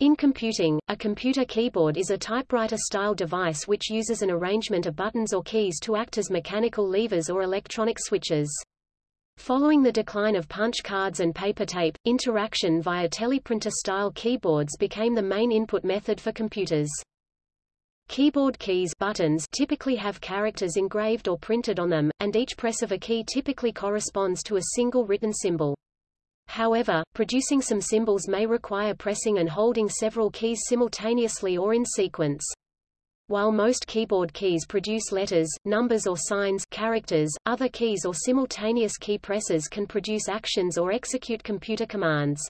In computing, a computer keyboard is a typewriter-style device which uses an arrangement of buttons or keys to act as mechanical levers or electronic switches. Following the decline of punch cards and paper tape, interaction via teleprinter-style keyboards became the main input method for computers. Keyboard keys buttons typically have characters engraved or printed on them, and each press of a key typically corresponds to a single written symbol. However, producing some symbols may require pressing and holding several keys simultaneously or in sequence. While most keyboard keys produce letters, numbers or signs characters, other keys or simultaneous key presses can produce actions or execute computer commands.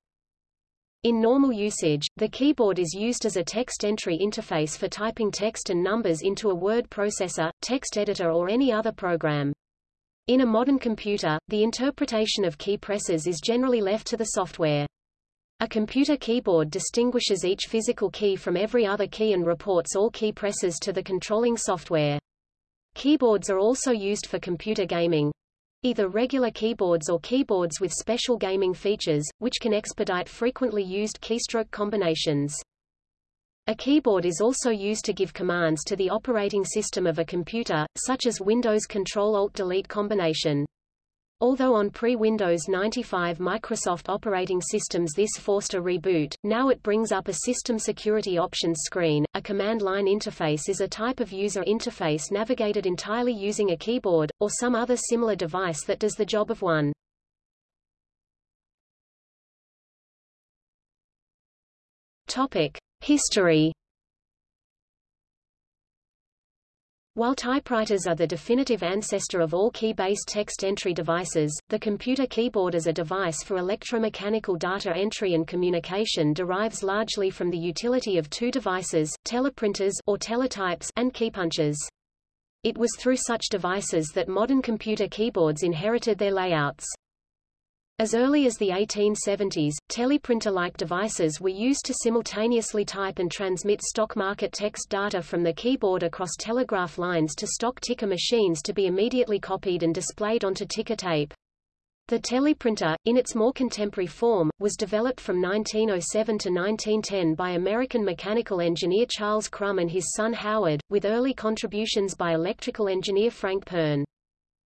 In normal usage, the keyboard is used as a text entry interface for typing text and numbers into a word processor, text editor or any other program. In a modern computer, the interpretation of key presses is generally left to the software. A computer keyboard distinguishes each physical key from every other key and reports all key presses to the controlling software. Keyboards are also used for computer gaming. Either regular keyboards or keyboards with special gaming features, which can expedite frequently used keystroke combinations. A keyboard is also used to give commands to the operating system of a computer, such as Windows Control-Alt-Delete combination. Although on pre-Windows 95 Microsoft operating systems this forced a reboot, now it brings up a System Security Options screen. A command line interface is a type of user interface navigated entirely using a keyboard, or some other similar device that does the job of one. Topic. History While typewriters are the definitive ancestor of all key-based text entry devices, the computer keyboard as a device for electromechanical data entry and communication derives largely from the utility of two devices, teleprinters or teletypes and keypunchers. It was through such devices that modern computer keyboards inherited their layouts. As early as the 1870s, teleprinter-like devices were used to simultaneously type and transmit stock market text data from the keyboard across telegraph lines to stock ticker machines to be immediately copied and displayed onto ticker tape. The teleprinter, in its more contemporary form, was developed from 1907 to 1910 by American mechanical engineer Charles Krum and his son Howard, with early contributions by electrical engineer Frank Pearne.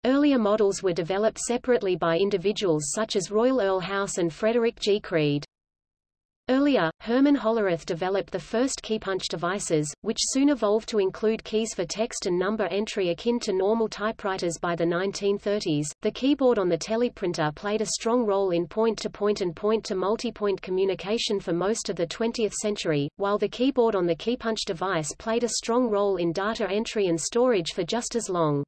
Earlier models were developed separately by individuals such as Royal Earl House and Frederick G. Creed. Earlier, Herman Hollerith developed the first keypunch devices, which soon evolved to include keys for text and number entry akin to normal typewriters by the 1930s. The keyboard on the teleprinter played a strong role in point-to-point -point and point-to-multipoint -point communication for most of the 20th century, while the keyboard on the keypunch device played a strong role in data entry and storage for just as long.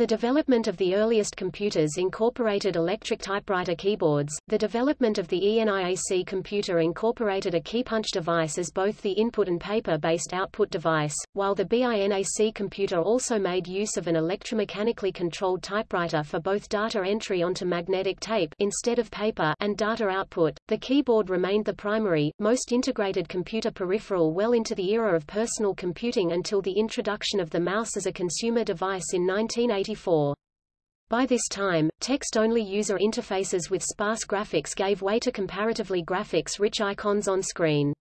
The development of the earliest computers incorporated electric typewriter keyboards. The development of the ENIAC computer incorporated a keypunch device as both the input and paper-based output device, while the BINAC computer also made use of an electromechanically controlled typewriter for both data entry onto magnetic tape instead of paper and data output. The keyboard remained the primary, most integrated computer peripheral well into the era of personal computing until the introduction of the mouse as a consumer device in 1980 1984. By this time, text-only user interfaces with sparse graphics gave way to comparatively graphics-rich icons on screen.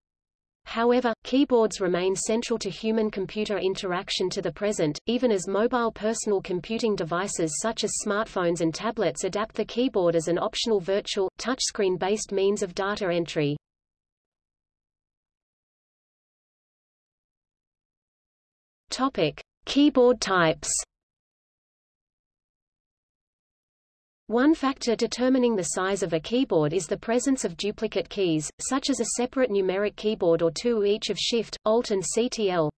However, keyboards remain central to human-computer interaction to the present, even as mobile personal computing devices such as smartphones and tablets adapt the keyboard as an optional virtual, touchscreen-based means of data entry. Topic. Keyboard types One factor determining the size of a keyboard is the presence of duplicate keys, such as a separate numeric keyboard or two each of Shift, Alt and CTL.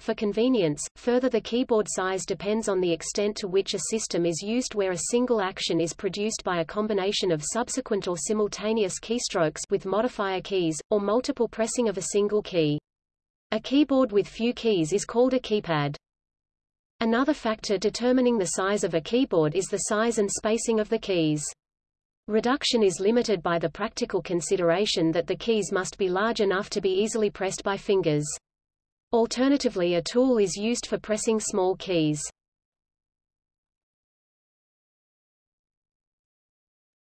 For convenience, further the keyboard size depends on the extent to which a system is used where a single action is produced by a combination of subsequent or simultaneous keystrokes with modifier keys, or multiple pressing of a single key. A keyboard with few keys is called a keypad. Another factor determining the size of a keyboard is the size and spacing of the keys. Reduction is limited by the practical consideration that the keys must be large enough to be easily pressed by fingers. Alternatively a tool is used for pressing small keys.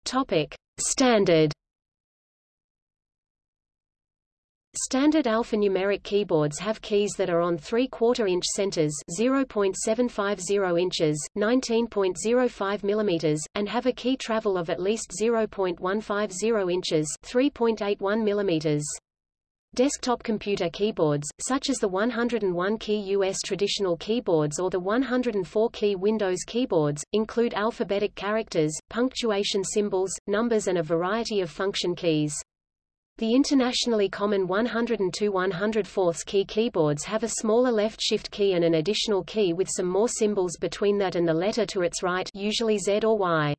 Topic. Standard Standard alphanumeric keyboards have keys that are on 3 quarter inch centers 0.750 inches, 19.05 millimeters, and have a key travel of at least 0.150 inches 3.81 millimeters. Desktop computer keyboards, such as the 101-key US traditional keyboards or the 104-key Windows keyboards, include alphabetic characters, punctuation symbols, numbers and a variety of function keys. The internationally common 102 104 key keyboards have a smaller left shift key and an additional key with some more symbols between that and the letter to its right usually Z or Y.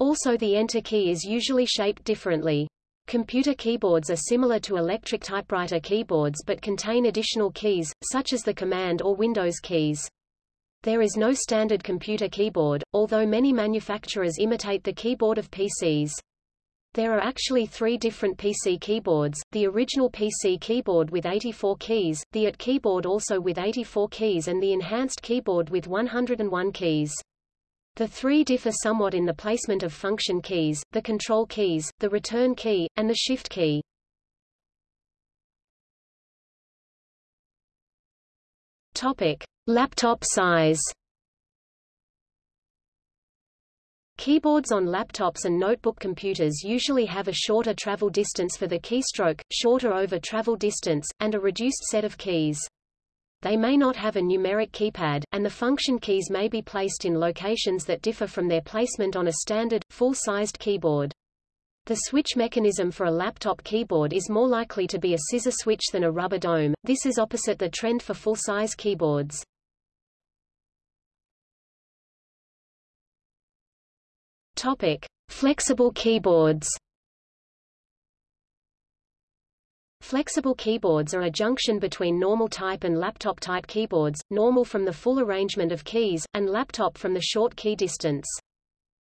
Also the enter key is usually shaped differently. Computer keyboards are similar to electric typewriter keyboards but contain additional keys, such as the Command or Windows keys. There is no standard computer keyboard, although many manufacturers imitate the keyboard of PCs. There are actually three different PC keyboards, the original PC keyboard with 84 keys, the AT keyboard also with 84 keys and the enhanced keyboard with 101 keys. The three differ somewhat in the placement of function keys, the control keys, the return key, and the shift key. Topic. Laptop size Keyboards on laptops and notebook computers usually have a shorter travel distance for the keystroke, shorter over travel distance, and a reduced set of keys. They may not have a numeric keypad, and the function keys may be placed in locations that differ from their placement on a standard, full-sized keyboard. The switch mechanism for a laptop keyboard is more likely to be a scissor switch than a rubber dome, this is opposite the trend for full-size keyboards. Topic: Flexible keyboards. Flexible keyboards are a junction between normal type and laptop type keyboards, normal from the full arrangement of keys, and laptop from the short key distance.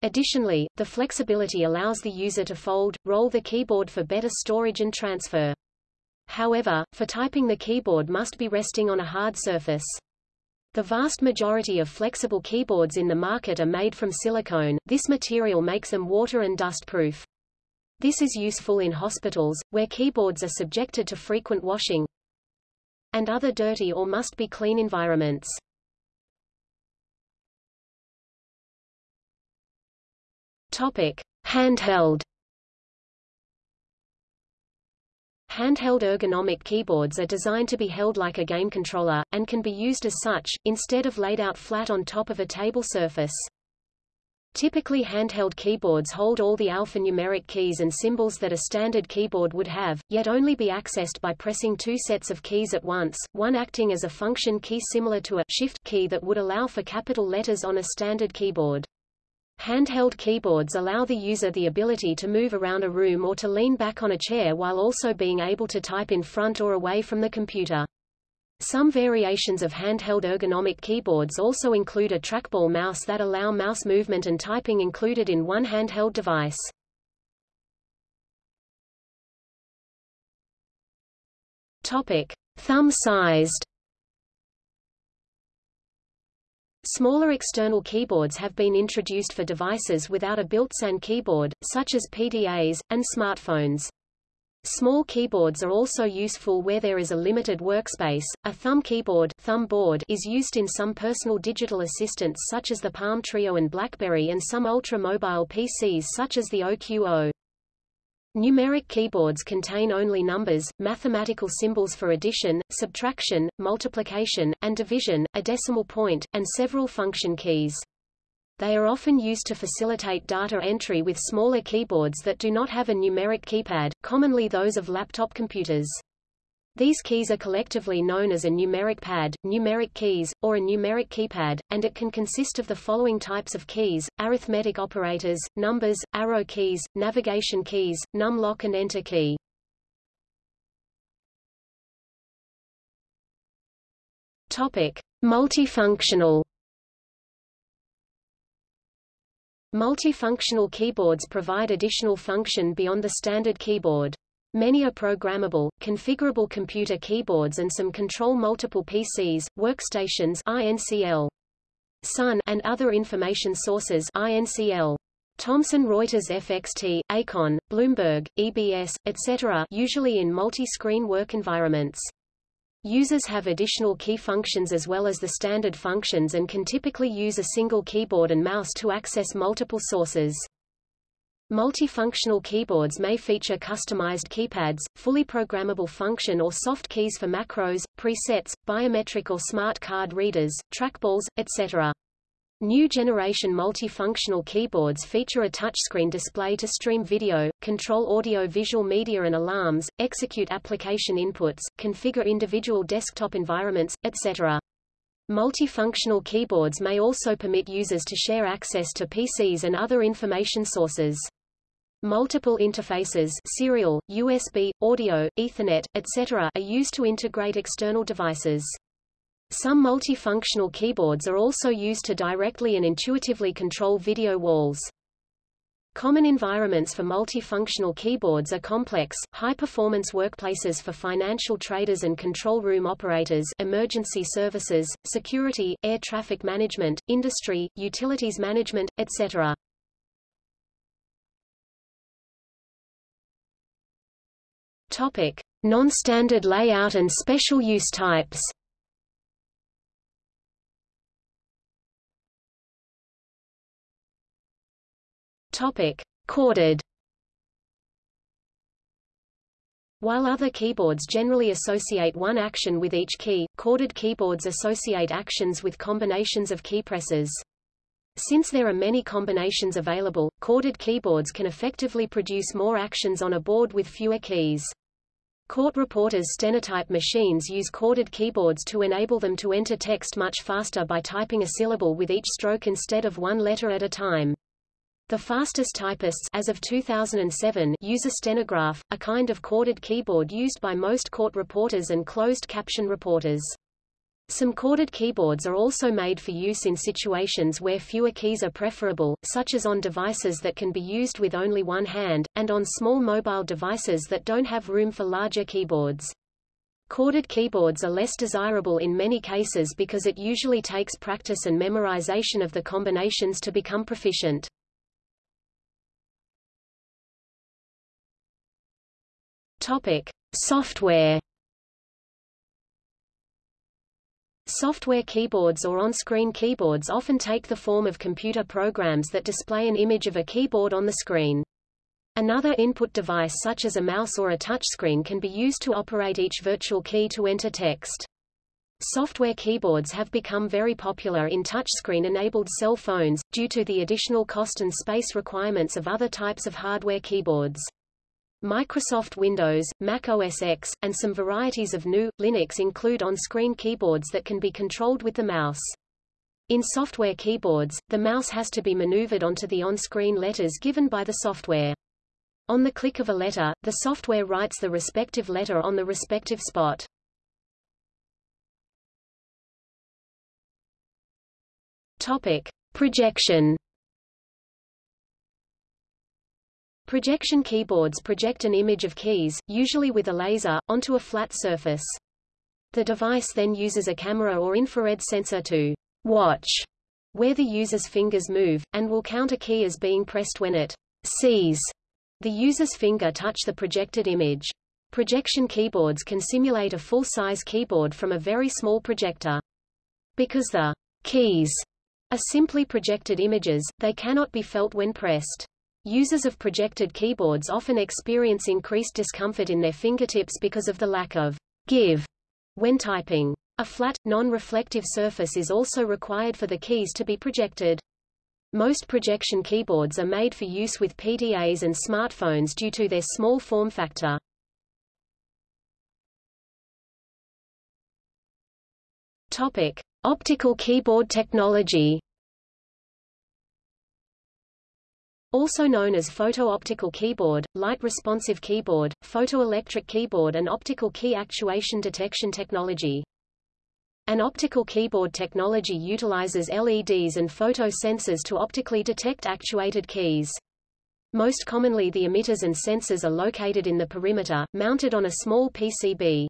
Additionally, the flexibility allows the user to fold, roll the keyboard for better storage and transfer. However, for typing the keyboard must be resting on a hard surface. The vast majority of flexible keyboards in the market are made from silicone, this material makes them water and dust proof. This is useful in hospitals, where keyboards are subjected to frequent washing and other dirty or must be clean environments. Topic. Handheld Handheld ergonomic keyboards are designed to be held like a game controller, and can be used as such, instead of laid out flat on top of a table surface. Typically handheld keyboards hold all the alphanumeric keys and symbols that a standard keyboard would have, yet only be accessed by pressing two sets of keys at once, one acting as a function key similar to a shift key that would allow for capital letters on a standard keyboard. Handheld keyboards allow the user the ability to move around a room or to lean back on a chair while also being able to type in front or away from the computer. Some variations of handheld ergonomic keyboards also include a trackball mouse that allow mouse movement and typing included in one handheld device. Topic: Thumb-sized Smaller external keyboards have been introduced for devices without a built-in keyboard, such as PDAs, and smartphones. Small keyboards are also useful where there is a limited workspace. A thumb keyboard, thumb board is used in some personal digital assistants such as the Palm Treo and BlackBerry and some ultra-mobile PCs such as the OQO. Numeric keyboards contain only numbers, mathematical symbols for addition, subtraction, multiplication, and division, a decimal point, and several function keys. They are often used to facilitate data entry with smaller keyboards that do not have a numeric keypad, commonly those of laptop computers. These keys are collectively known as a numeric pad, numeric keys, or a numeric keypad, and it can consist of the following types of keys, arithmetic operators, numbers, arrow keys, navigation keys, num-lock and enter key. Topic. Multifunctional Multifunctional keyboards provide additional function beyond the standard keyboard. Many are programmable, configurable computer keyboards and some control multiple PCs, workstations INCL. Sun and other information sources INCL. Thomson Reuters FXT, Eikon, Bloomberg, EBS, etc. usually in multi-screen work environments. Users have additional key functions as well as the standard functions and can typically use a single keyboard and mouse to access multiple sources. Multifunctional keyboards may feature customized keypads, fully programmable function or soft keys for macros, presets, biometric or smart card readers, trackballs, etc. New generation multifunctional keyboards feature a touchscreen display to stream video, control audio-visual media and alarms, execute application inputs, configure individual desktop environments, etc. Multifunctional keyboards may also permit users to share access to PCs and other information sources. Multiple interfaces serial, USB, audio, Ethernet, etc. are used to integrate external devices. Some multifunctional keyboards are also used to directly and intuitively control video walls. Common environments for multifunctional keyboards are complex, high-performance workplaces for financial traders and control room operators emergency services, security, air traffic management, industry, utilities management, etc. Topic. Non-standard layout and special use types Topic: Chorded. While other keyboards generally associate one action with each key, chorded keyboards associate actions with combinations of key presses. Since there are many combinations available, chorded keyboards can effectively produce more actions on a board with fewer keys. Court reporters' stenotype machines use chorded keyboards to enable them to enter text much faster by typing a syllable with each stroke instead of one letter at a time. The fastest typists as of 2007 use a stenograph, a kind of chorded keyboard used by most court reporters and closed caption reporters. Some chorded keyboards are also made for use in situations where fewer keys are preferable, such as on devices that can be used with only one hand, and on small mobile devices that don't have room for larger keyboards. Chorded keyboards are less desirable in many cases because it usually takes practice and memorization of the combinations to become proficient. Topic: Software. Software keyboards or on-screen keyboards often take the form of computer programs that display an image of a keyboard on the screen. Another input device such as a mouse or a touchscreen can be used to operate each virtual key to enter text. Software keyboards have become very popular in touchscreen-enabled cell phones, due to the additional cost and space requirements of other types of hardware keyboards. Microsoft Windows, Mac OS X, and some varieties of GNU, Linux include on-screen keyboards that can be controlled with the mouse. In software keyboards, the mouse has to be maneuvered onto the on-screen letters given by the software. On the click of a letter, the software writes the respective letter on the respective spot. Topic. Projection Projection keyboards project an image of keys, usually with a laser, onto a flat surface. The device then uses a camera or infrared sensor to watch where the user's fingers move, and will count a key as being pressed when it sees the user's finger touch the projected image. Projection keyboards can simulate a full-size keyboard from a very small projector. Because the keys are simply projected images, they cannot be felt when pressed. Users of projected keyboards often experience increased discomfort in their fingertips because of the lack of give when typing. A flat, non-reflective surface is also required for the keys to be projected. Most projection keyboards are made for use with PDAs and smartphones due to their small form factor. Topic: Optical keyboard technology. Also known as photo-optical keyboard, light-responsive keyboard, photoelectric keyboard and optical key actuation detection technology. An optical keyboard technology utilizes LEDs and photo sensors to optically detect actuated keys. Most commonly the emitters and sensors are located in the perimeter, mounted on a small PCB.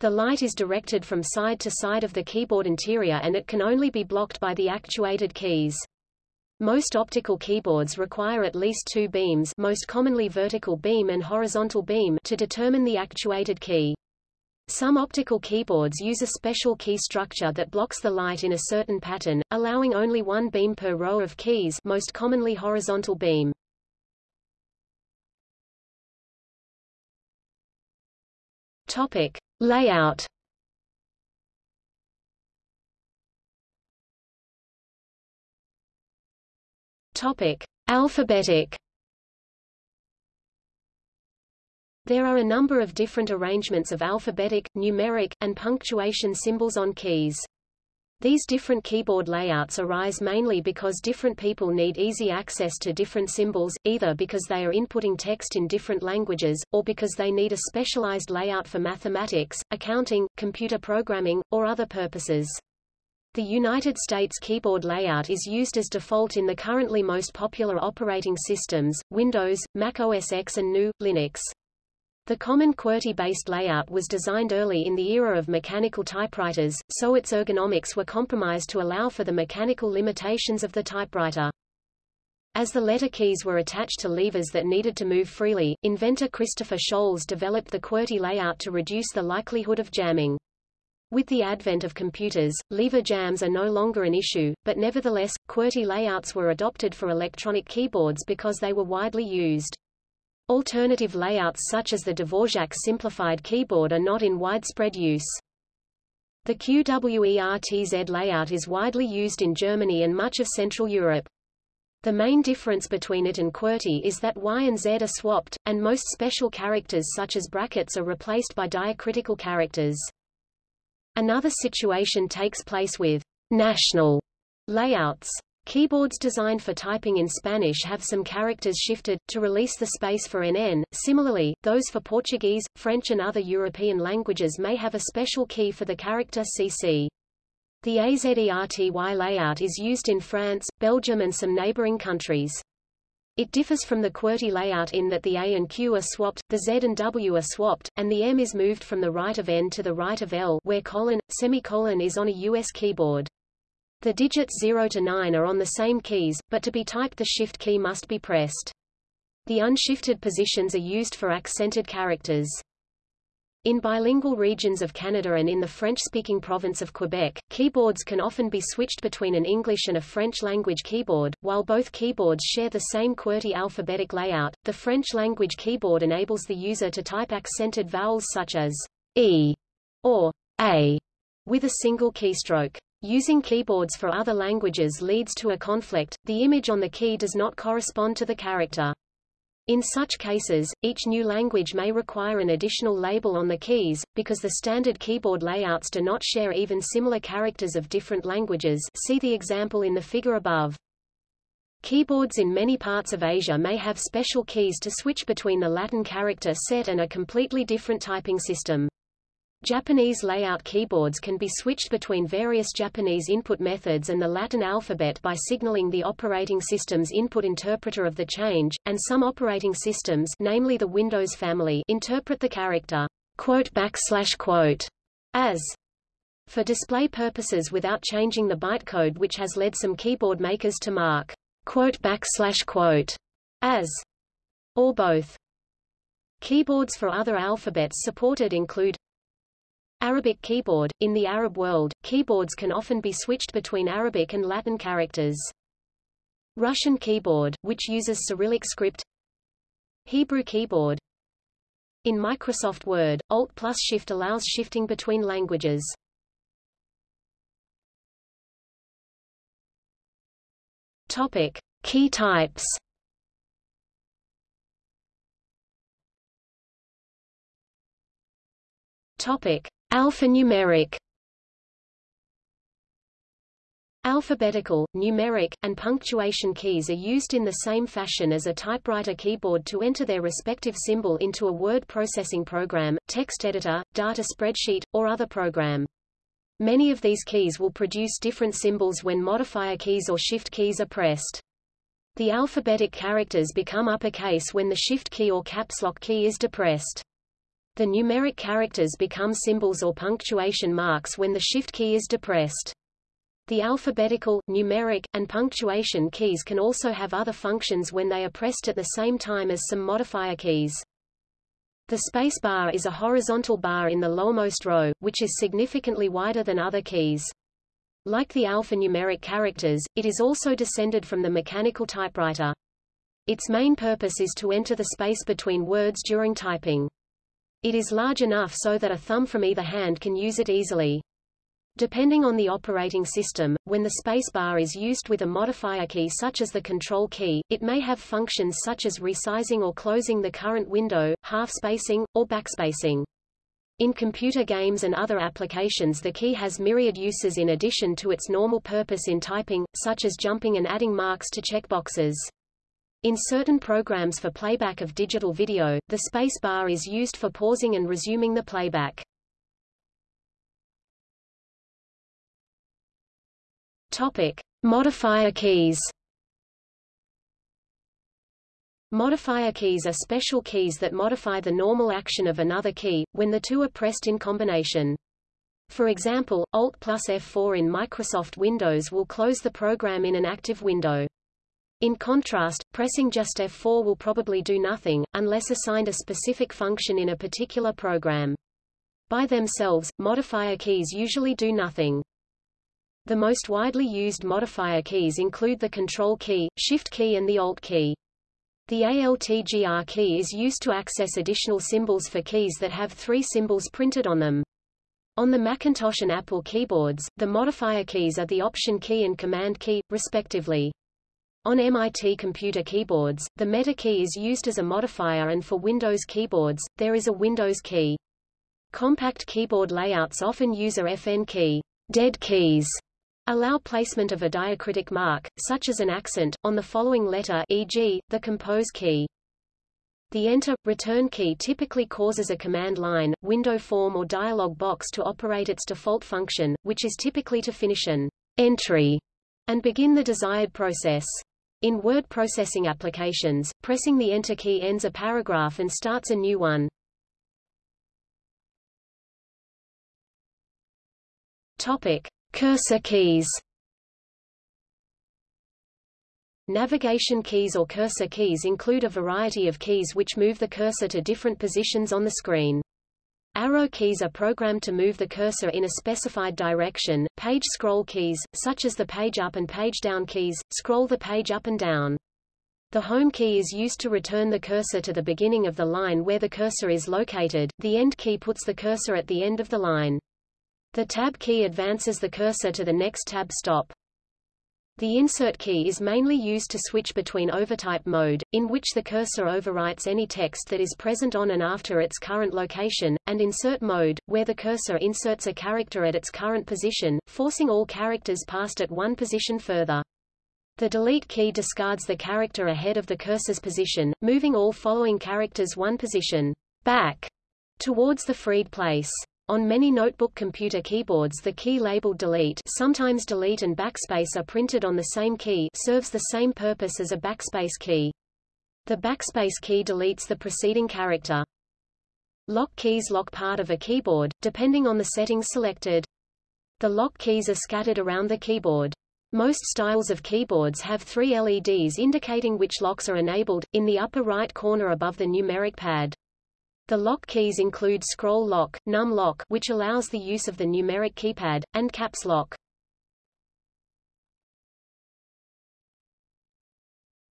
The light is directed from side to side of the keyboard interior and it can only be blocked by the actuated keys. Most optical keyboards require at least two beams most commonly vertical beam and horizontal beam to determine the actuated key. Some optical keyboards use a special key structure that blocks the light in a certain pattern, allowing only one beam per row of keys most commonly horizontal beam. Topic. Layout Topic: Alphabetic. There are a number of different arrangements of alphabetic, numeric, and punctuation symbols on keys. These different keyboard layouts arise mainly because different people need easy access to different symbols, either because they are inputting text in different languages, or because they need a specialized layout for mathematics, accounting, computer programming, or other purposes. The United States keyboard layout is used as default in the currently most popular operating systems, Windows, Mac OS X and GNU, Linux. The common QWERTY-based layout was designed early in the era of mechanical typewriters, so its ergonomics were compromised to allow for the mechanical limitations of the typewriter. As the letter keys were attached to levers that needed to move freely, inventor Christopher Sholes developed the QWERTY layout to reduce the likelihood of jamming. With the advent of computers, lever jams are no longer an issue, but nevertheless, QWERTY layouts were adopted for electronic keyboards because they were widely used. Alternative layouts such as the Dvorak simplified keyboard are not in widespread use. The QWERTZ layout is widely used in Germany and much of Central Europe. The main difference between it and QWERTY is that Y and Z are swapped, and most special characters such as brackets are replaced by diacritical characters. Another situation takes place with national layouts. Keyboards designed for typing in Spanish have some characters shifted, to release the space for NN. Similarly, those for Portuguese, French and other European languages may have a special key for the character CC. The AZERTY layout is used in France, Belgium and some neighboring countries. It differs from the QWERTY layout in that the A and Q are swapped, the Z and W are swapped, and the M is moved from the right of N to the right of L where colon, semicolon is on a US keyboard. The digits 0 to 9 are on the same keys, but to be typed the Shift key must be pressed. The unshifted positions are used for accented characters. In bilingual regions of Canada and in the French-speaking province of Quebec, keyboards can often be switched between an English and a French-language keyboard. While both keyboards share the same QWERTY alphabetic layout, the French-language keyboard enables the user to type accented vowels such as E or A with a single keystroke. Using keyboards for other languages leads to a conflict, the image on the key does not correspond to the character. In such cases, each new language may require an additional label on the keys, because the standard keyboard layouts do not share even similar characters of different languages see the example in the figure above. Keyboards in many parts of Asia may have special keys to switch between the Latin character set and a completely different typing system. Japanese layout keyboards can be switched between various Japanese input methods and the Latin alphabet by signaling the operating system's input interpreter of the change, and some operating systems namely the Windows family interpret the character quote backslash quote as for display purposes without changing the bytecode which has led some keyboard makers to mark quote backslash quote as or both. Keyboards for other alphabets supported include Arabic keyboard – In the Arab world, keyboards can often be switched between Arabic and Latin characters. Russian keyboard, which uses Cyrillic script Hebrew keyboard In Microsoft Word, Alt plus Shift allows shifting between languages. Topic. Key types Topic. Alphanumeric Alphabetical, numeric, and punctuation keys are used in the same fashion as a typewriter keyboard to enter their respective symbol into a word processing program, text editor, data spreadsheet, or other program. Many of these keys will produce different symbols when modifier keys or shift keys are pressed. The alphabetic characters become uppercase when the shift key or caps lock key is depressed. The numeric characters become symbols or punctuation marks when the shift key is depressed. The alphabetical, numeric, and punctuation keys can also have other functions when they are pressed at the same time as some modifier keys. The space bar is a horizontal bar in the lowermost row, which is significantly wider than other keys. Like the alphanumeric characters, it is also descended from the mechanical typewriter. Its main purpose is to enter the space between words during typing. It is large enough so that a thumb from either hand can use it easily. Depending on the operating system, when the spacebar is used with a modifier key such as the control key, it may have functions such as resizing or closing the current window, half spacing, or backspacing. In computer games and other applications the key has myriad uses in addition to its normal purpose in typing, such as jumping and adding marks to checkboxes. In certain programs for playback of digital video, the space bar is used for pausing and resuming the playback. Topic: Modifier keys. Modifier keys are special keys that modify the normal action of another key, when the two are pressed in combination. For example, Alt plus F4 in Microsoft Windows will close the program in an active window. In contrast, pressing just F4 will probably do nothing, unless assigned a specific function in a particular program. By themselves, modifier keys usually do nothing. The most widely used modifier keys include the Control key, Shift key and the Alt key. The ALTGR key is used to access additional symbols for keys that have three symbols printed on them. On the Macintosh and Apple keyboards, the modifier keys are the Option key and Command key, respectively. On MIT computer keyboards, the Meta key is used as a modifier and for Windows keyboards, there is a Windows key. Compact keyboard layouts often use a FN key. Dead keys allow placement of a diacritic mark, such as an accent, on the following letter e.g., the compose key. The Enter, Return key typically causes a command line, window form or dialog box to operate its default function, which is typically to finish an entry and begin the desired process. In word processing applications, pressing the Enter key ends a paragraph and starts a new one. Topic. Cursor keys Navigation keys or cursor keys include a variety of keys which move the cursor to different positions on the screen. Arrow keys are programmed to move the cursor in a specified direction. Page scroll keys, such as the page up and page down keys, scroll the page up and down. The home key is used to return the cursor to the beginning of the line where the cursor is located. The end key puts the cursor at the end of the line. The tab key advances the cursor to the next tab stop. The insert key is mainly used to switch between overtype mode, in which the cursor overwrites any text that is present on and after its current location, and insert mode, where the cursor inserts a character at its current position, forcing all characters past at one position further. The delete key discards the character ahead of the cursor's position, moving all following characters one position back towards the freed place. On many notebook computer keyboards the key labeled delete sometimes delete and backspace are printed on the same key serves the same purpose as a backspace key. The backspace key deletes the preceding character. Lock keys lock part of a keyboard, depending on the settings selected. The lock keys are scattered around the keyboard. Most styles of keyboards have three LEDs indicating which locks are enabled, in the upper right corner above the numeric pad. The lock keys include scroll lock, num lock which allows the use of the numeric keypad, and caps lock.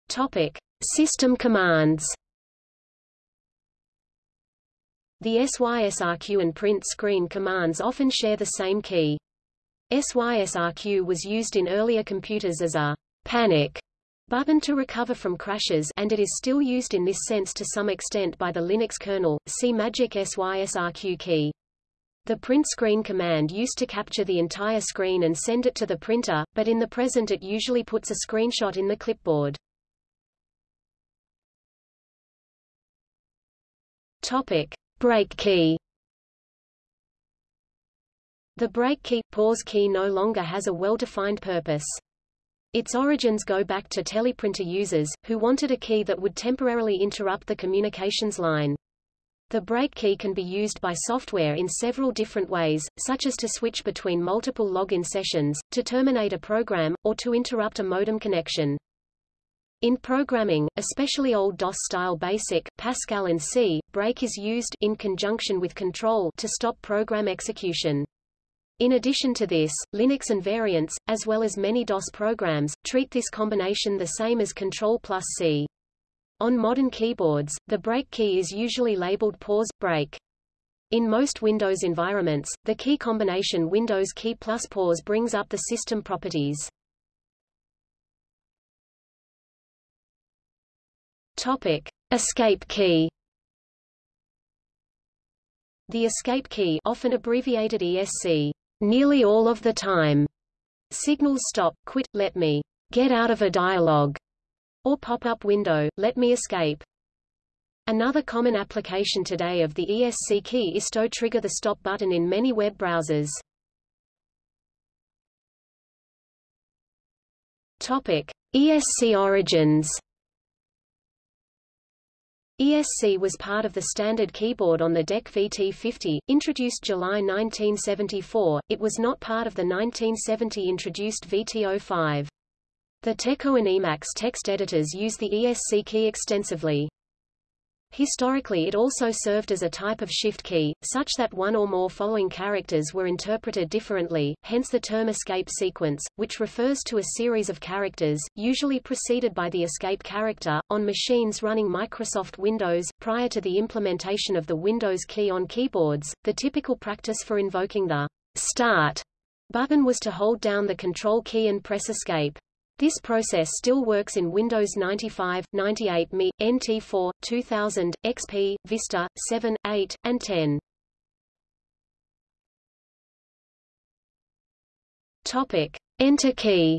Topic: System commands. The SYSRQ and print screen commands often share the same key. SYSRQ was used in earlier computers as a panic button to recover from crashes and it is still used in this sense to some extent by the Linux kernel, see magic SYSRQ key. The print screen command used to capture the entire screen and send it to the printer, but in the present it usually puts a screenshot in the clipboard. Topic. Break key The break key, pause key no longer has a well-defined purpose. Its origins go back to teleprinter users, who wanted a key that would temporarily interrupt the communications line. The break key can be used by software in several different ways, such as to switch between multiple login sessions, to terminate a program, or to interrupt a modem connection. In programming, especially old DOS-style BASIC, Pascal and C, break is used in conjunction with control to stop program execution. In addition to this, Linux and variants, as well as many DOS programs, treat this combination the same as Control plus C. On modern keyboards, the break key is usually labeled pause, break. In most Windows environments, the key combination Windows key plus pause brings up the system properties. Topic: Escape key. The escape key, often abbreviated ESC, nearly all of the time, signals stop, quit, let me get out of a dialog, or pop-up window, let me escape. Another common application today of the ESC key is to trigger the stop button in many web browsers. Topic: ESC origins. ESC was part of the standard keyboard on the DEC VT50, introduced July 1974, it was not part of the 1970 introduced VT05. The Teco and Emacs text editors use the ESC key extensively. Historically it also served as a type of shift key, such that one or more following characters were interpreted differently, hence the term escape sequence, which refers to a series of characters, usually preceded by the escape character. On machines running Microsoft Windows, prior to the implementation of the Windows key on keyboards, the typical practice for invoking the Start button was to hold down the Control key and press Escape. This process still works in Windows 95, 98 ME, NT4, 2000, XP, Vista, 7, 8, and 10. Topic: Enter key.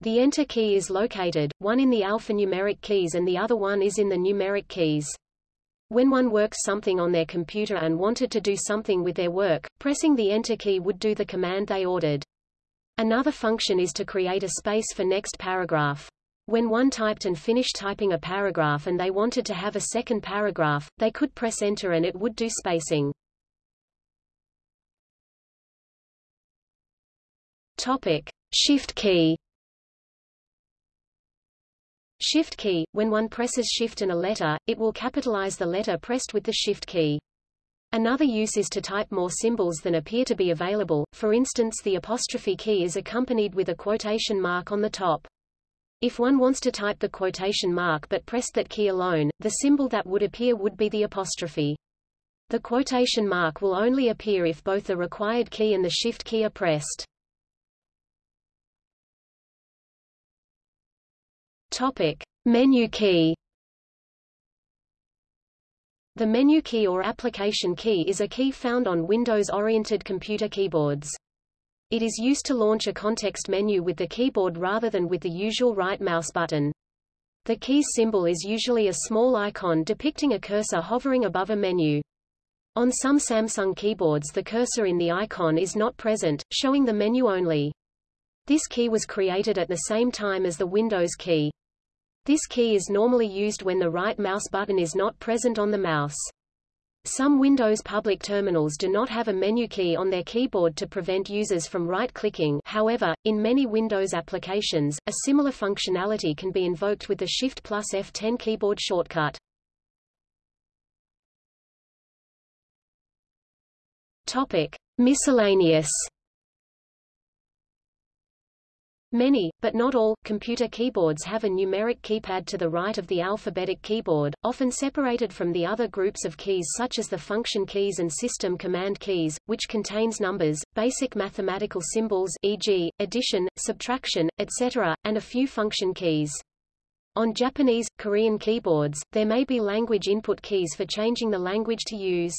The Enter key is located, one in the alphanumeric keys and the other one is in the numeric keys. When one works something on their computer and wanted to do something with their work, pressing the Enter key would do the command they ordered. Another function is to create a space for next paragraph. When one typed and finished typing a paragraph and they wanted to have a second paragraph, they could press enter and it would do spacing. Topic: Shift key. Shift key, when one presses Shift and a letter, it will capitalize the letter pressed with the Shift key. Another use is to type more symbols than appear to be available, for instance the apostrophe key is accompanied with a quotation mark on the top. If one wants to type the quotation mark but pressed that key alone, the symbol that would appear would be the apostrophe. The quotation mark will only appear if both the required key and the shift key are pressed. Topic: Menu key the menu key or application key is a key found on Windows-oriented computer keyboards. It is used to launch a context menu with the keyboard rather than with the usual right mouse button. The key's symbol is usually a small icon depicting a cursor hovering above a menu. On some Samsung keyboards the cursor in the icon is not present, showing the menu only. This key was created at the same time as the Windows key. This key is normally used when the right mouse button is not present on the mouse. Some Windows public terminals do not have a menu key on their keyboard to prevent users from right-clicking however, in many Windows applications, a similar functionality can be invoked with the Shift plus F10 keyboard shortcut. Topic. Miscellaneous Many, but not all, computer keyboards have a numeric keypad to the right of the alphabetic keyboard, often separated from the other groups of keys such as the function keys and system command keys, which contains numbers, basic mathematical symbols e.g., addition, subtraction, etc., and a few function keys. On Japanese, Korean keyboards, there may be language input keys for changing the language to use.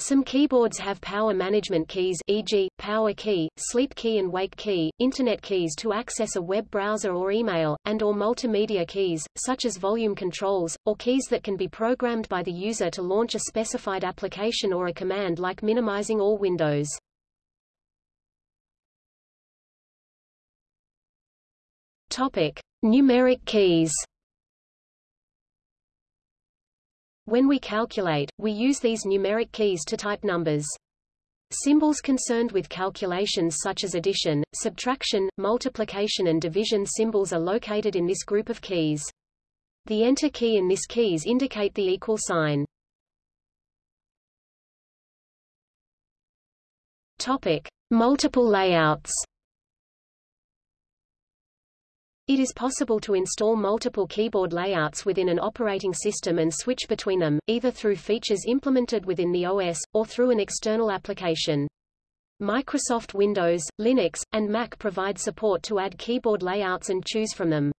Some keyboards have power management keys e.g., power key, sleep key and wake key, internet keys to access a web browser or email, and or multimedia keys, such as volume controls, or keys that can be programmed by the user to launch a specified application or a command like minimizing all windows. Topic. Numeric keys When we calculate, we use these numeric keys to type numbers. Symbols concerned with calculations such as addition, subtraction, multiplication and division symbols are located in this group of keys. The enter key and this keys indicate the equal sign. Topic: Multiple layouts. It is possible to install multiple keyboard layouts within an operating system and switch between them, either through features implemented within the OS, or through an external application. Microsoft Windows, Linux, and Mac provide support to add keyboard layouts and choose from them.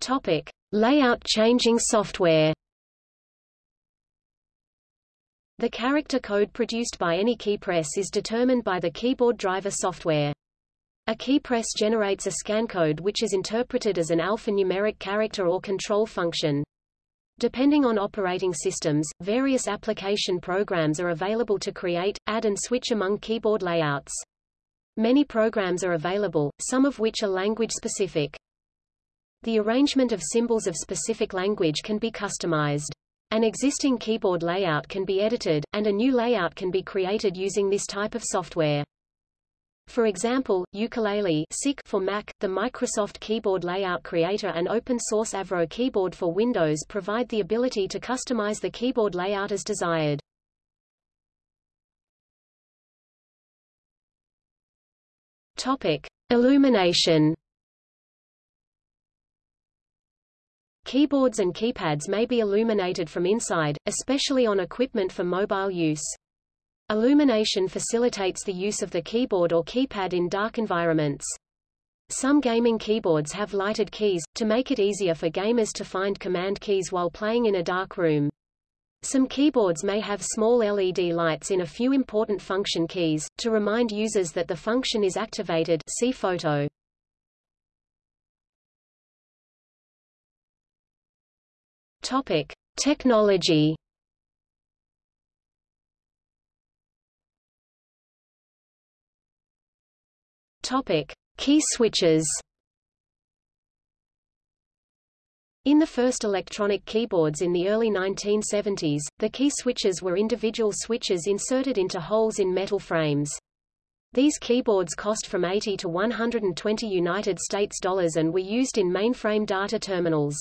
Topic. Layout changing software the character code produced by any keypress is determined by the keyboard driver software. A keypress generates a scan code which is interpreted as an alphanumeric character or control function. Depending on operating systems, various application programs are available to create, add and switch among keyboard layouts. Many programs are available, some of which are language-specific. The arrangement of symbols of specific language can be customized. An existing keyboard layout can be edited, and a new layout can be created using this type of software. For example, Ukulele for Mac, the Microsoft Keyboard Layout Creator and open-source Avro keyboard for Windows provide the ability to customize the keyboard layout as desired. Topic: Illumination Keyboards and keypads may be illuminated from inside, especially on equipment for mobile use. Illumination facilitates the use of the keyboard or keypad in dark environments. Some gaming keyboards have lighted keys, to make it easier for gamers to find command keys while playing in a dark room. Some keyboards may have small LED lights in a few important function keys, to remind users that the function is activated see photo. Topic: Technology. Topic: Key switches. In the first electronic keyboards in the early 1970s, the key switches were individual switches inserted into holes in metal frames. These keyboards cost from 80 to 120 United States dollars and were used in mainframe data terminals.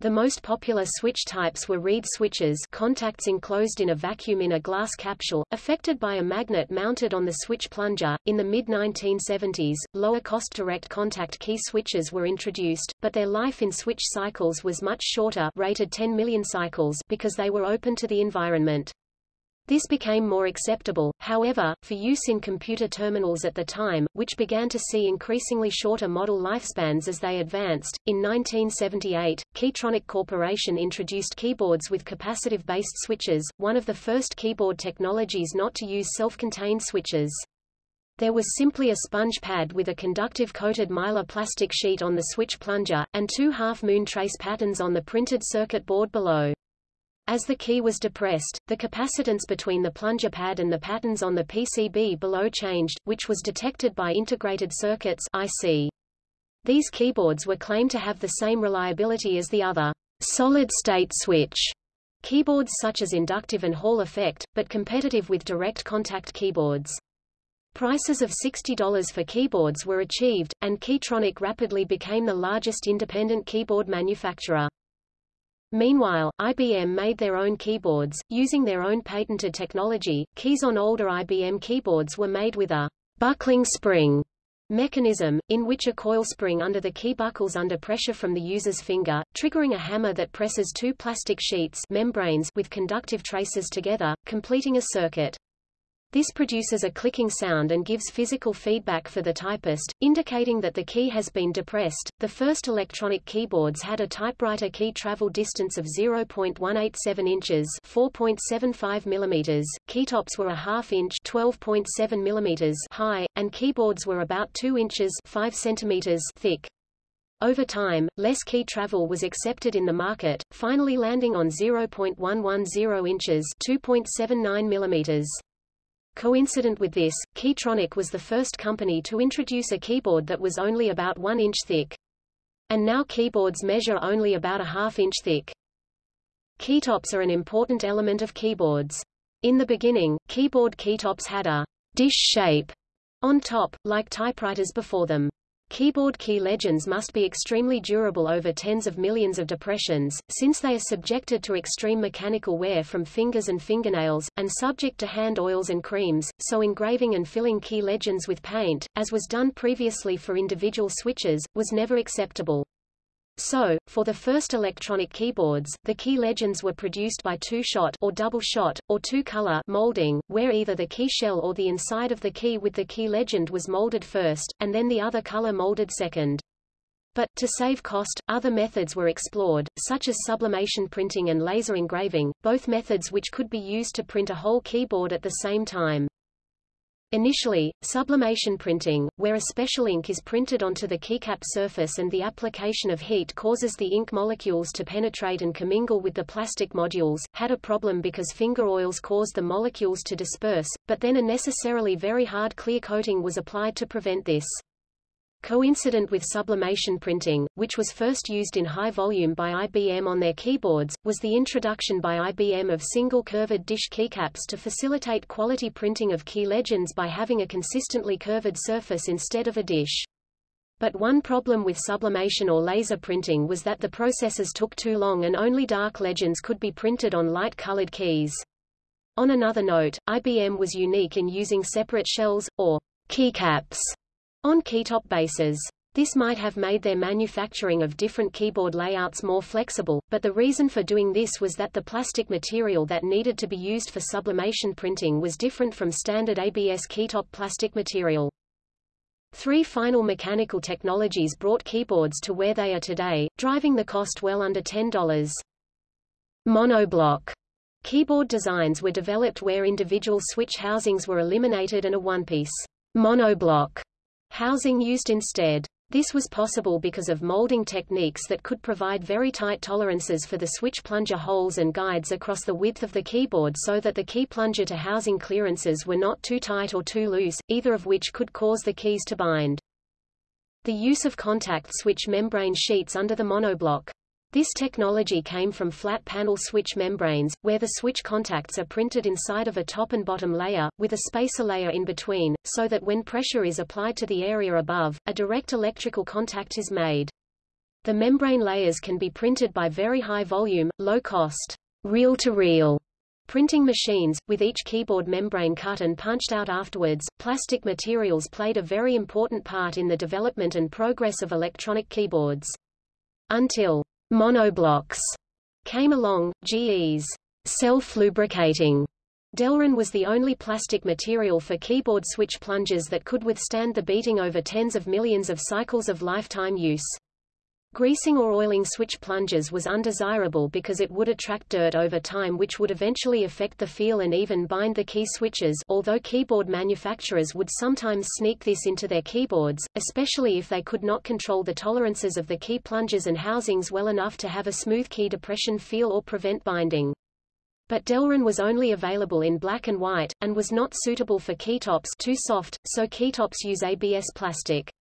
The most popular switch types were reed switches contacts enclosed in a vacuum in a glass capsule, affected by a magnet mounted on the switch plunger. In the mid-1970s, lower-cost direct contact key switches were introduced, but their life in switch cycles was much shorter rated 10 million cycles because they were open to the environment. This became more acceptable, however, for use in computer terminals at the time, which began to see increasingly shorter model lifespans as they advanced. In 1978, Keytronic Corporation introduced keyboards with capacitive-based switches, one of the first keyboard technologies not to use self-contained switches. There was simply a sponge pad with a conductive coated mylar plastic sheet on the switch plunger, and two half-moon trace patterns on the printed circuit board below. As the key was depressed, the capacitance between the plunger pad and the patterns on the PCB below changed, which was detected by integrated circuits IC. These keyboards were claimed to have the same reliability as the other solid-state switch keyboards such as inductive and Hall effect, but competitive with direct contact keyboards. Prices of $60 for keyboards were achieved, and Keytronic rapidly became the largest independent keyboard manufacturer. Meanwhile, IBM made their own keyboards, using their own patented technology. Keys on older IBM keyboards were made with a buckling spring mechanism, in which a coil spring under the key buckles under pressure from the user's finger, triggering a hammer that presses two plastic sheets membranes with conductive traces together, completing a circuit. This produces a clicking sound and gives physical feedback for the typist, indicating that the key has been depressed. The first electronic keyboards had a typewriter key travel distance of 0.187 inches (4.75 millimeters). Keytops were a half inch (12.7 millimeters) high, and keyboards were about 2 inches (5 centimeters) thick. Over time, less key travel was accepted in the market, finally landing on 0.110 inches (2.79 millimeters). Coincident with this, Keytronic was the first company to introduce a keyboard that was only about 1 inch thick. And now keyboards measure only about a half inch thick. Keytops are an important element of keyboards. In the beginning, keyboard keytops had a dish shape on top, like typewriters before them. Keyboard key legends must be extremely durable over tens of millions of depressions, since they are subjected to extreme mechanical wear from fingers and fingernails, and subject to hand oils and creams, so engraving and filling key legends with paint, as was done previously for individual switches, was never acceptable. So, for the first electronic keyboards, the key legends were produced by two-shot or double-shot, or two-color molding, where either the key shell or the inside of the key with the key legend was molded first, and then the other color molded second. But, to save cost, other methods were explored, such as sublimation printing and laser engraving, both methods which could be used to print a whole keyboard at the same time. Initially, sublimation printing, where a special ink is printed onto the keycap surface and the application of heat causes the ink molecules to penetrate and commingle with the plastic modules, had a problem because finger oils caused the molecules to disperse, but then a necessarily very hard clear coating was applied to prevent this. Coincident with sublimation printing, which was first used in high volume by IBM on their keyboards, was the introduction by IBM of single curved dish keycaps to facilitate quality printing of key legends by having a consistently curved surface instead of a dish. But one problem with sublimation or laser printing was that the processes took too long and only dark legends could be printed on light-colored keys. On another note, IBM was unique in using separate shells, or keycaps, on keytop bases. This might have made their manufacturing of different keyboard layouts more flexible, but the reason for doing this was that the plastic material that needed to be used for sublimation printing was different from standard ABS keytop plastic material. Three final mechanical technologies brought keyboards to where they are today, driving the cost well under $10. Monoblock keyboard designs were developed where individual switch housings were eliminated and a one-piece monoblock housing used instead. This was possible because of molding techniques that could provide very tight tolerances for the switch plunger holes and guides across the width of the keyboard so that the key plunger to housing clearances were not too tight or too loose, either of which could cause the keys to bind. The use of contact switch membrane sheets under the monoblock this technology came from flat panel switch membranes, where the switch contacts are printed inside of a top and bottom layer, with a spacer layer in between, so that when pressure is applied to the area above, a direct electrical contact is made. The membrane layers can be printed by very high volume, low cost, reel-to-reel printing machines, with each keyboard membrane cut and punched out afterwards. Plastic materials played a very important part in the development and progress of electronic keyboards. Until Monoblocks came along, GE's self-lubricating Delrin was the only plastic material for keyboard switch plungers that could withstand the beating over tens of millions of cycles of lifetime use. Greasing or oiling switch plungers was undesirable because it would attract dirt over time which would eventually affect the feel and even bind the key switches although keyboard manufacturers would sometimes sneak this into their keyboards, especially if they could not control the tolerances of the key plungers and housings well enough to have a smooth key depression feel or prevent binding. But Delrin was only available in black and white, and was not suitable for keytops too soft, so keytops use ABS plastic.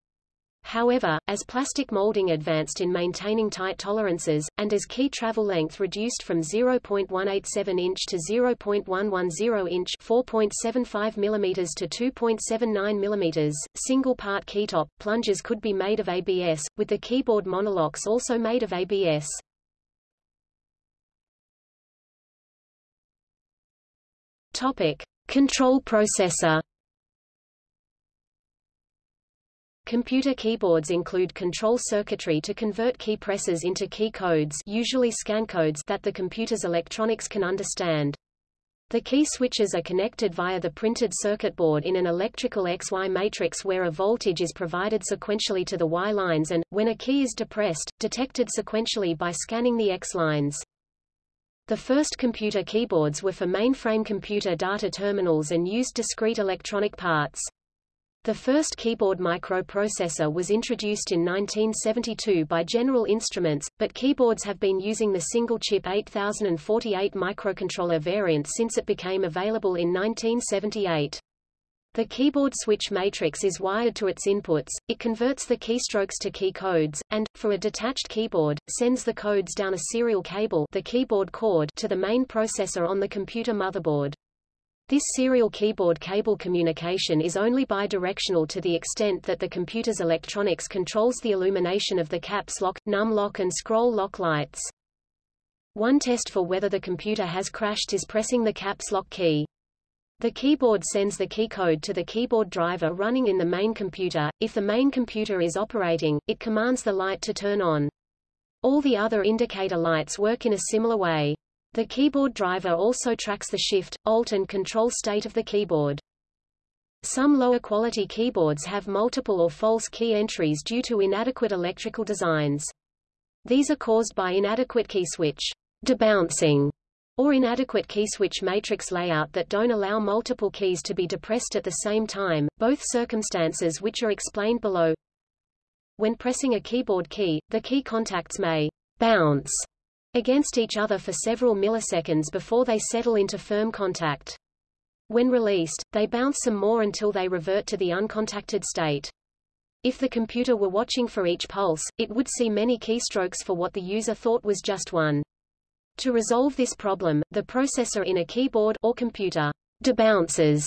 However, as plastic molding advanced in maintaining tight tolerances, and as key travel length reduced from 0.187 inch to 0.110 inch 4.75 mm to 2.79 mm, single-part keytop, plungers could be made of ABS, with the keyboard monoblocks also made of ABS. Topic. Control processor Computer keyboards include control circuitry to convert key presses into key codes usually scan codes that the computer's electronics can understand. The key switches are connected via the printed circuit board in an electrical XY matrix where a voltage is provided sequentially to the Y lines and, when a key is depressed, detected sequentially by scanning the X lines. The first computer keyboards were for mainframe computer data terminals and used discrete electronic parts. The first keyboard microprocessor was introduced in 1972 by General Instruments, but keyboards have been using the single-chip 8048 microcontroller variant since it became available in 1978. The keyboard switch matrix is wired to its inputs, it converts the keystrokes to key codes, and, for a detached keyboard, sends the codes down a serial cable the keyboard cord to the main processor on the computer motherboard. This serial keyboard cable communication is only bidirectional to the extent that the computer's electronics controls the illumination of the caps lock, num lock and scroll lock lights. One test for whether the computer has crashed is pressing the caps lock key. The keyboard sends the key code to the keyboard driver running in the main computer. If the main computer is operating, it commands the light to turn on. All the other indicator lights work in a similar way. The keyboard driver also tracks the shift, alt and control state of the keyboard. Some lower quality keyboards have multiple or false key entries due to inadequate electrical designs. These are caused by inadequate key switch debouncing or inadequate key switch matrix layout that don't allow multiple keys to be depressed at the same time, both circumstances which are explained below. When pressing a keyboard key, the key contacts may bounce against each other for several milliseconds before they settle into firm contact. When released, they bounce some more until they revert to the uncontacted state. If the computer were watching for each pulse, it would see many keystrokes for what the user thought was just one. To resolve this problem, the processor in a keyboard or computer debounces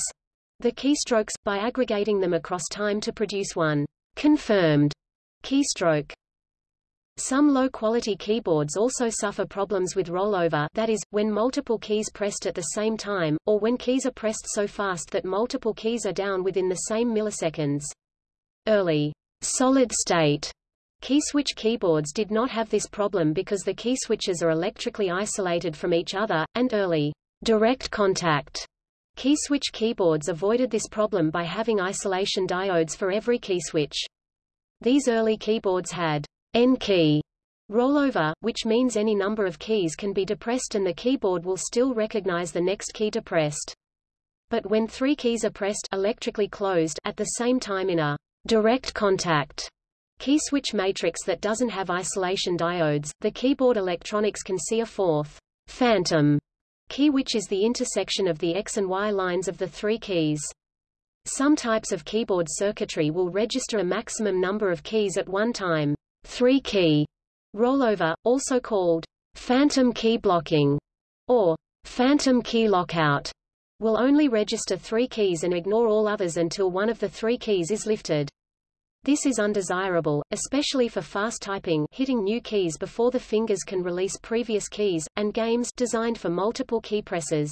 the keystrokes, by aggregating them across time to produce one confirmed keystroke. Some low-quality keyboards also suffer problems with rollover that is, when multiple keys pressed at the same time, or when keys are pressed so fast that multiple keys are down within the same milliseconds. Early solid-state key switch keyboards did not have this problem because the key switches are electrically isolated from each other, and early direct contact key switch keyboards avoided this problem by having isolation diodes for every key switch. These early keyboards had N-key rollover, which means any number of keys can be depressed and the keyboard will still recognize the next key depressed. But when three keys are pressed electrically closed at the same time in a direct contact key switch matrix that doesn't have isolation diodes, the keyboard electronics can see a fourth phantom key which is the intersection of the X and Y lines of the three keys. Some types of keyboard circuitry will register a maximum number of keys at one time. Three-key rollover, also called phantom key blocking or phantom key lockout, will only register three keys and ignore all others until one of the three keys is lifted. This is undesirable, especially for fast typing hitting new keys before the fingers can release previous keys, and games designed for multiple key presses.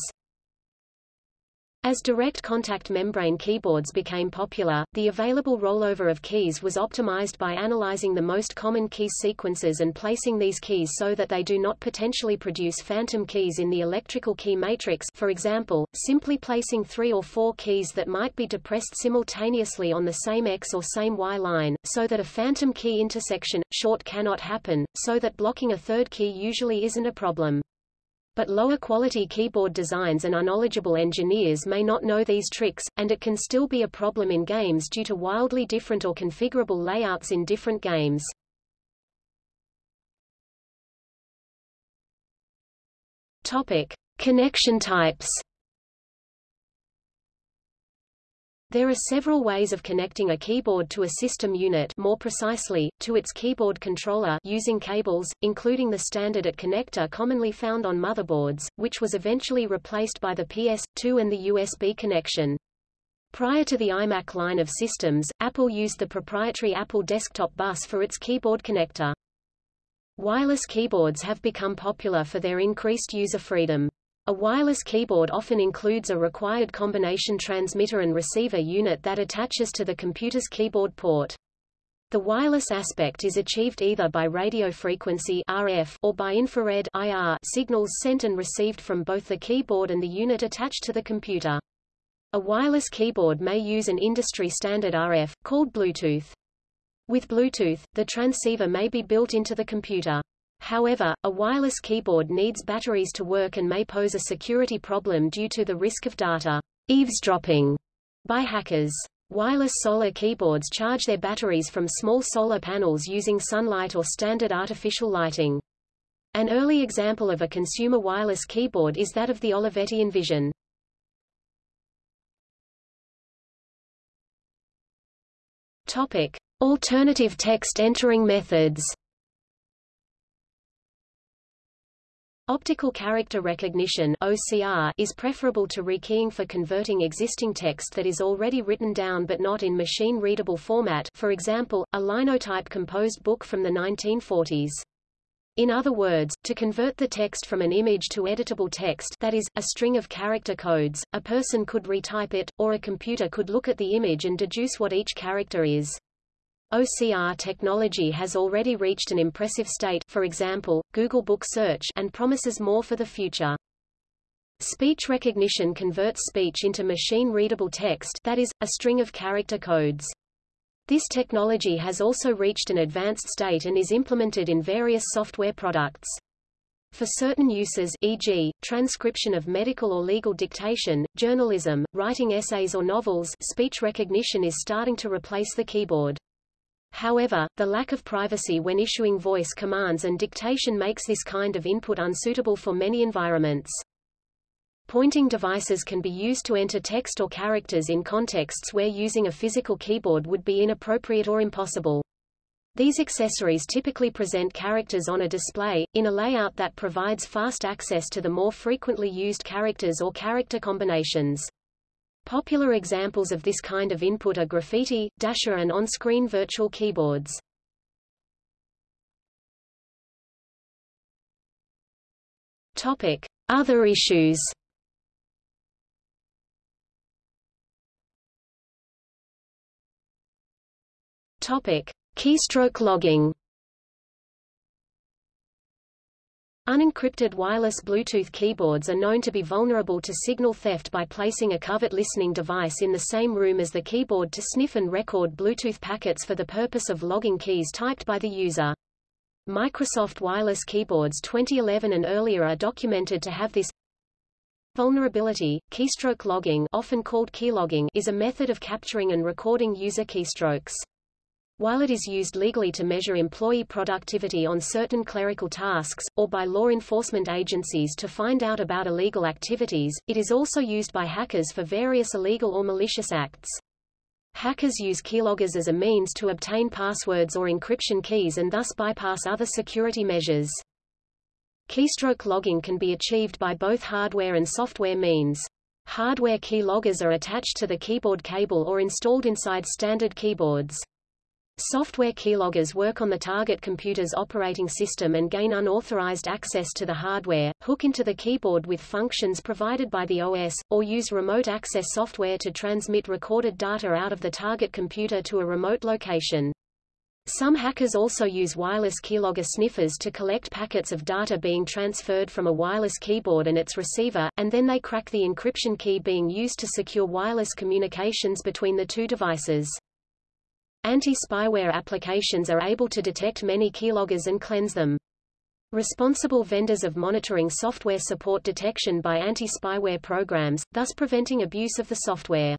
As direct contact membrane keyboards became popular, the available rollover of keys was optimized by analyzing the most common key sequences and placing these keys so that they do not potentially produce phantom keys in the electrical key matrix for example, simply placing three or four keys that might be depressed simultaneously on the same X or same Y line, so that a phantom key intersection, short cannot happen, so that blocking a third key usually isn't a problem but lower quality keyboard designs and unknowledgeable engineers may not know these tricks, and it can still be a problem in games due to wildly different or configurable layouts in different games. Topic: Connection types. There are several ways of connecting a keyboard to a system unit more precisely, to its keyboard controller using cables, including the standard AT connector commonly found on motherboards, which was eventually replaced by the PS2 and the USB connection. Prior to the iMac line of systems, Apple used the proprietary Apple Desktop Bus for its keyboard connector. Wireless keyboards have become popular for their increased user freedom. A wireless keyboard often includes a required combination transmitter and receiver unit that attaches to the computer's keyboard port. The wireless aspect is achieved either by radio frequency RF or by infrared IR signals sent and received from both the keyboard and the unit attached to the computer. A wireless keyboard may use an industry standard RF, called Bluetooth. With Bluetooth, the transceiver may be built into the computer. However, a wireless keyboard needs batteries to work and may pose a security problem due to the risk of data eavesdropping by hackers. Wireless solar keyboards charge their batteries from small solar panels using sunlight or standard artificial lighting. An early example of a consumer wireless keyboard is that of the Olivetti Envision. Topic: Alternative text entering methods. Optical character recognition OCR is preferable to rekeying for converting existing text that is already written down but not in machine-readable format for example, a linotype composed book from the 1940s. In other words, to convert the text from an image to editable text that is, a string of character codes, a person could retype it, or a computer could look at the image and deduce what each character is. OCR technology has already reached an impressive state for example, Google Book Search and promises more for the future. Speech recognition converts speech into machine-readable text that is, a string of character codes. This technology has also reached an advanced state and is implemented in various software products. For certain uses e.g., transcription of medical or legal dictation, journalism, writing essays or novels speech recognition is starting to replace the keyboard. However, the lack of privacy when issuing voice commands and dictation makes this kind of input unsuitable for many environments. Pointing devices can be used to enter text or characters in contexts where using a physical keyboard would be inappropriate or impossible. These accessories typically present characters on a display, in a layout that provides fast access to the more frequently used characters or character combinations. Popular examples of this kind of input are graffiti, dasher and on-screen virtual keyboards. Topic: Other issues. Topic: Keystroke logging. Unencrypted wireless Bluetooth keyboards are known to be vulnerable to signal theft by placing a covert listening device in the same room as the keyboard to sniff and record Bluetooth packets for the purpose of logging keys typed by the user. Microsoft wireless keyboards 2011 and earlier are documented to have this vulnerability. Keystroke logging, often called keylogging, is a method of capturing and recording user keystrokes. While it is used legally to measure employee productivity on certain clerical tasks, or by law enforcement agencies to find out about illegal activities, it is also used by hackers for various illegal or malicious acts. Hackers use keyloggers as a means to obtain passwords or encryption keys and thus bypass other security measures. Keystroke logging can be achieved by both hardware and software means. Hardware keyloggers are attached to the keyboard cable or installed inside standard keyboards. Software keyloggers work on the target computer's operating system and gain unauthorized access to the hardware, hook into the keyboard with functions provided by the OS, or use remote access software to transmit recorded data out of the target computer to a remote location. Some hackers also use wireless keylogger sniffers to collect packets of data being transferred from a wireless keyboard and its receiver, and then they crack the encryption key being used to secure wireless communications between the two devices. Anti-spyware applications are able to detect many keyloggers and cleanse them. Responsible vendors of monitoring software support detection by anti-spyware programs, thus preventing abuse of the software.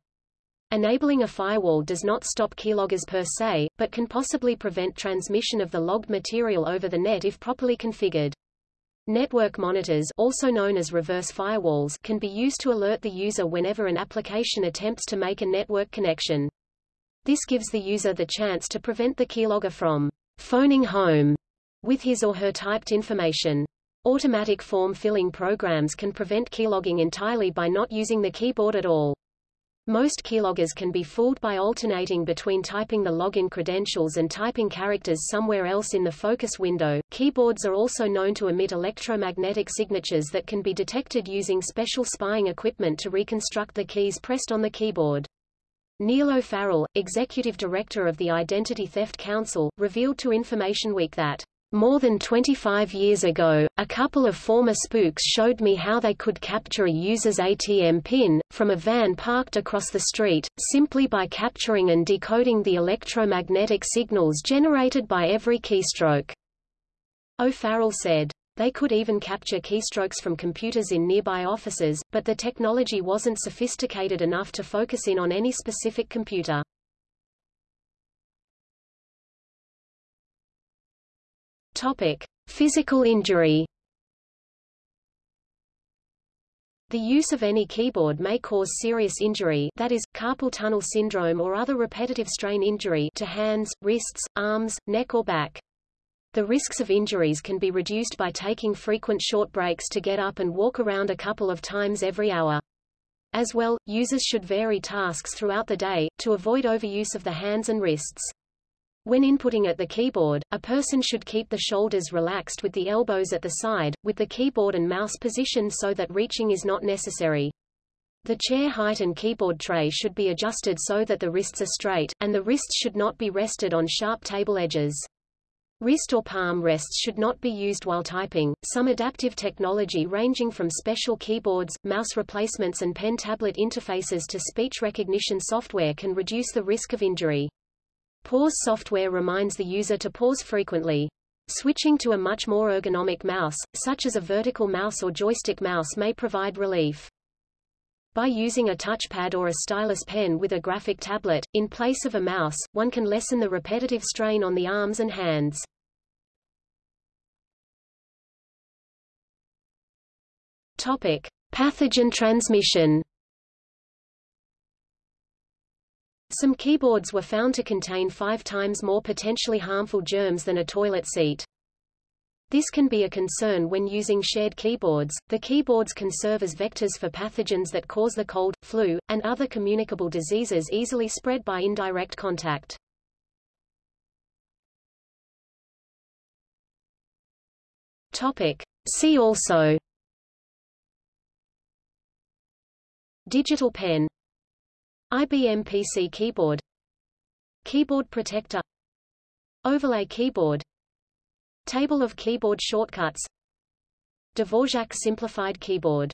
Enabling a firewall does not stop keyloggers per se, but can possibly prevent transmission of the logged material over the net if properly configured. Network monitors also known as reverse firewalls can be used to alert the user whenever an application attempts to make a network connection. This gives the user the chance to prevent the keylogger from phoning home with his or her typed information. Automatic form filling programs can prevent keylogging entirely by not using the keyboard at all. Most keyloggers can be fooled by alternating between typing the login credentials and typing characters somewhere else in the focus window. Keyboards are also known to emit electromagnetic signatures that can be detected using special spying equipment to reconstruct the keys pressed on the keyboard. Neal O'Farrell, executive director of the Identity Theft Council, revealed to Information Week that more than 25 years ago, a couple of former spooks showed me how they could capture a user's ATM PIN, from a van parked across the street, simply by capturing and decoding the electromagnetic signals generated by every keystroke. O'Farrell said. They could even capture keystrokes from computers in nearby offices, but the technology wasn't sophisticated enough to focus in on any specific computer. Topic: Physical injury. The use of any keyboard may cause serious injury that is, carpal tunnel syndrome or other repetitive strain injury to hands, wrists, arms, neck or back. The risks of injuries can be reduced by taking frequent short breaks to get up and walk around a couple of times every hour. As well, users should vary tasks throughout the day, to avoid overuse of the hands and wrists. When inputting at the keyboard, a person should keep the shoulders relaxed with the elbows at the side, with the keyboard and mouse positioned so that reaching is not necessary. The chair height and keyboard tray should be adjusted so that the wrists are straight, and the wrists should not be rested on sharp table edges. Wrist or palm rests should not be used while typing. Some adaptive technology ranging from special keyboards, mouse replacements and pen-tablet interfaces to speech recognition software can reduce the risk of injury. Pause software reminds the user to pause frequently. Switching to a much more ergonomic mouse, such as a vertical mouse or joystick mouse may provide relief. By using a touchpad or a stylus pen with a graphic tablet, in place of a mouse, one can lessen the repetitive strain on the arms and hands. Topic. Pathogen transmission Some keyboards were found to contain five times more potentially harmful germs than a toilet seat. This can be a concern when using shared keyboards. The keyboards can serve as vectors for pathogens that cause the cold, flu, and other communicable diseases easily spread by indirect contact. Topic. See also Digital pen IBM PC keyboard Keyboard protector Overlay keyboard Table of keyboard shortcuts. Dvorak simplified keyboard